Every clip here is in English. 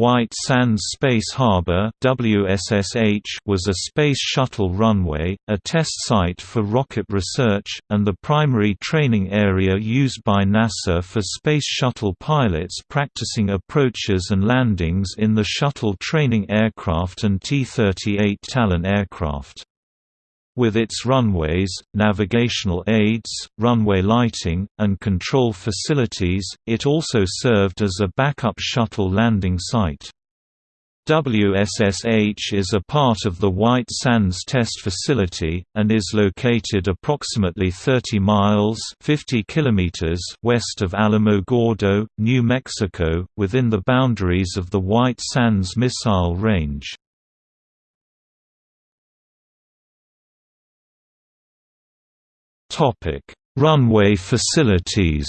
White Sands Space Harbor was a Space Shuttle runway, a test site for rocket research, and the primary training area used by NASA for Space Shuttle pilots practicing approaches and landings in the shuttle training aircraft and T-38 Talon aircraft. With its runways, navigational aids, runway lighting, and control facilities, it also served as a backup shuttle landing site. WSSH is a part of the White Sands Test Facility, and is located approximately 30 miles 50 kilometers west of Alamogordo, New Mexico, within the boundaries of the White Sands Missile Range. Topic: Runway facilities.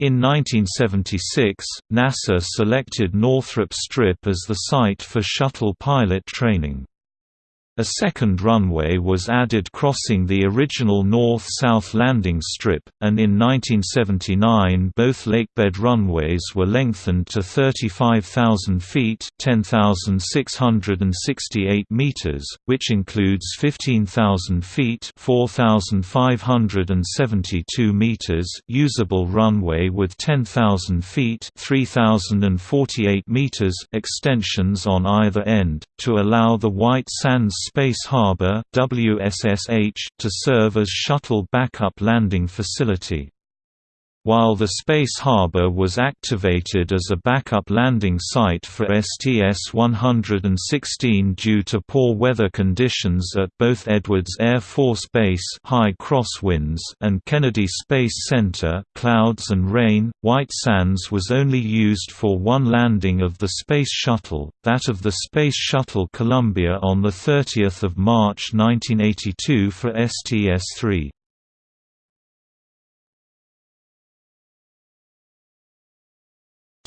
In 1976, NASA selected Northrop Strip as the site for shuttle pilot training. A second runway was added crossing the original north-south landing strip, and in 1979 both lakebed runways were lengthened to 35,000 feet (10,668 meters), which includes 15,000 feet (4,572 meters) usable runway with 10,000 feet (3,048 meters) extensions on either end, to allow the White Sands Space Harbor WSSH to serve as shuttle backup landing facility. While the Space Harbor was activated as a backup landing site for STS-116 due to poor weather conditions at both Edwards Air Force Base high crosswinds and Kennedy Space Center clouds and rain, White Sands was only used for one landing of the Space Shuttle, that of the Space Shuttle Columbia on 30 March 1982 for STS-3.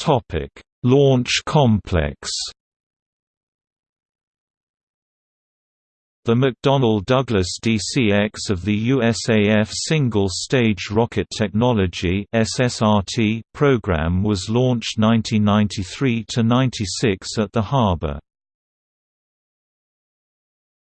Topic: Launch complex. The McDonnell Douglas DCX of the USAF Single Stage Rocket Technology (SSRT) program was launched 1993 to 96 at the harbor.